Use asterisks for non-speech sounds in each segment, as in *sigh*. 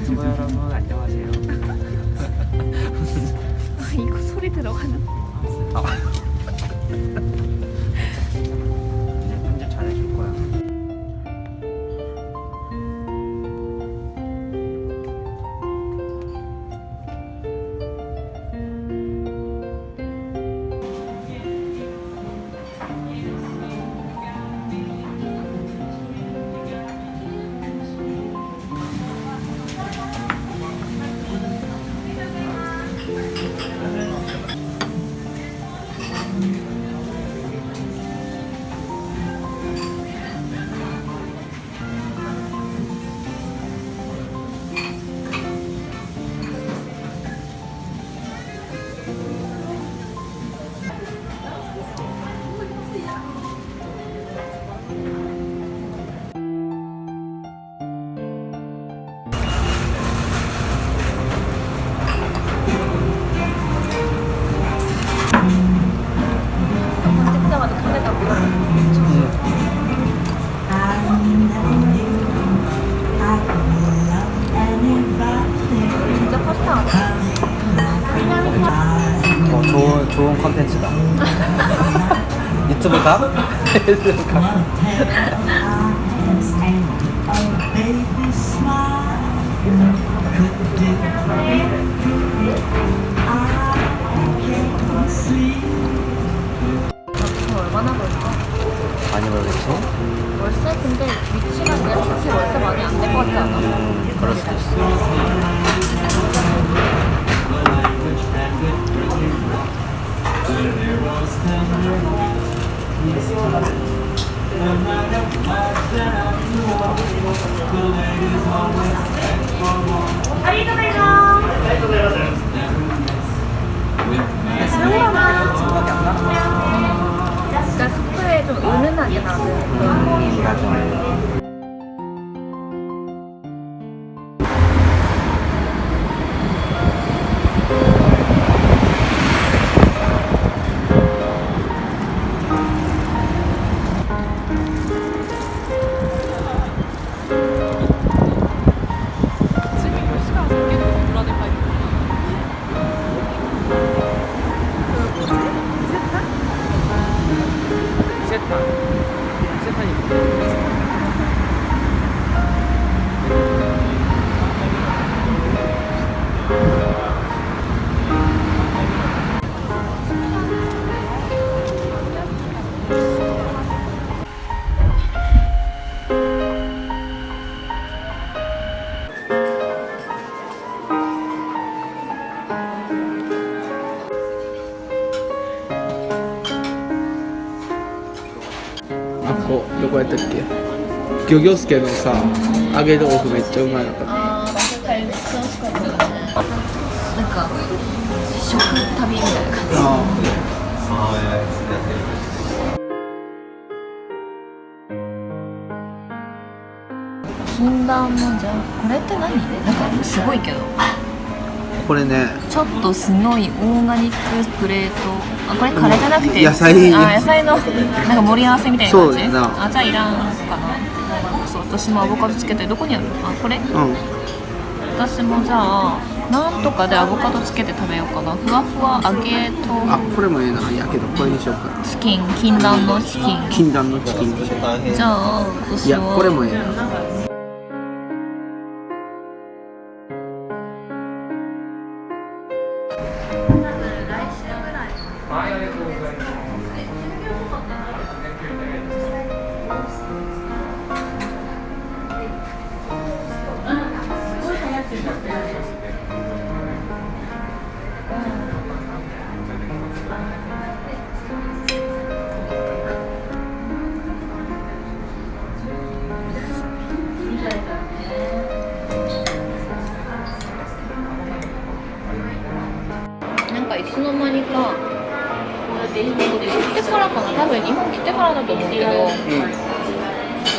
유튜브 여러분 안녕하세요 이거 소리 들어가는 아, 좋은 좋은 컨텐츠다. *laughs* 유튜브 가? *laughs* 유튜브 가. *laughs* Itu. こどこやったっけ？漁業助のさ揚げ豆腐めっちゃうまいのか。ったあー、めっちゃ美味しかったよね。なんか、食旅みたいな感じ。あ禁断のじゃこれって何？なんかすごいけどこれね。ちょっとすごいオーガニックプレート。あこれカレーじゃなくて。野菜。あ野菜のなんか盛り合わせみたいな感じ。そうだな。あじゃあいらんかな。そう私もアボカドつけてどこにある？あこれ？うん。私もじゃあなんとかでアボカドつけて食べようかな。ふわふわ揚げあとこれもええな。やけどこれにしようか。チキン。禁断のチキン。禁断のチキン。じゃあ私いやはこれもええなと思うけど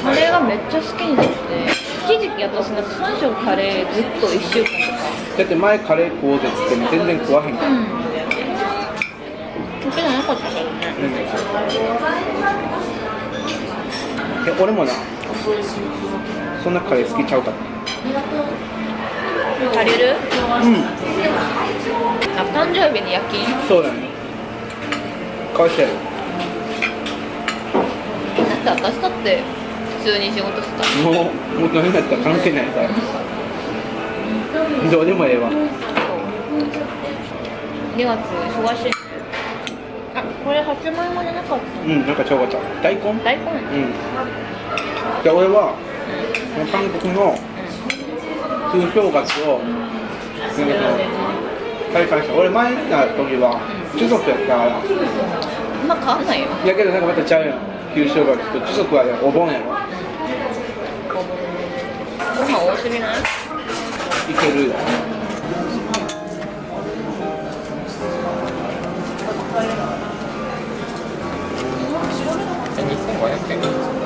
カレーがめっちゃ好きになって一時期私なんか3食カレーずっと1週間とか。だって前カレー食おうぜっつっても全然食わへんから。うん。食べなかったからねえ俺もなそんなカレー好きちゃうから借りるうん。あ誕生日に夜勤？そうだね。返してやるだって私だって普通に仕事してたもうもう何だったら関係ないから。どうでもええわ。2月忙しい。あこれ8万円までなかったうんなんかちょうどちゃう。大根？大根。うん。じゃあ俺は韓国の通正月をなんかその体感した。俺前にな時は中族やったから。あんま変わんないよ。やけどなんかまたちゃうやん旧正月と時速はねお盆やろご飯多すぎないいけるよ2500円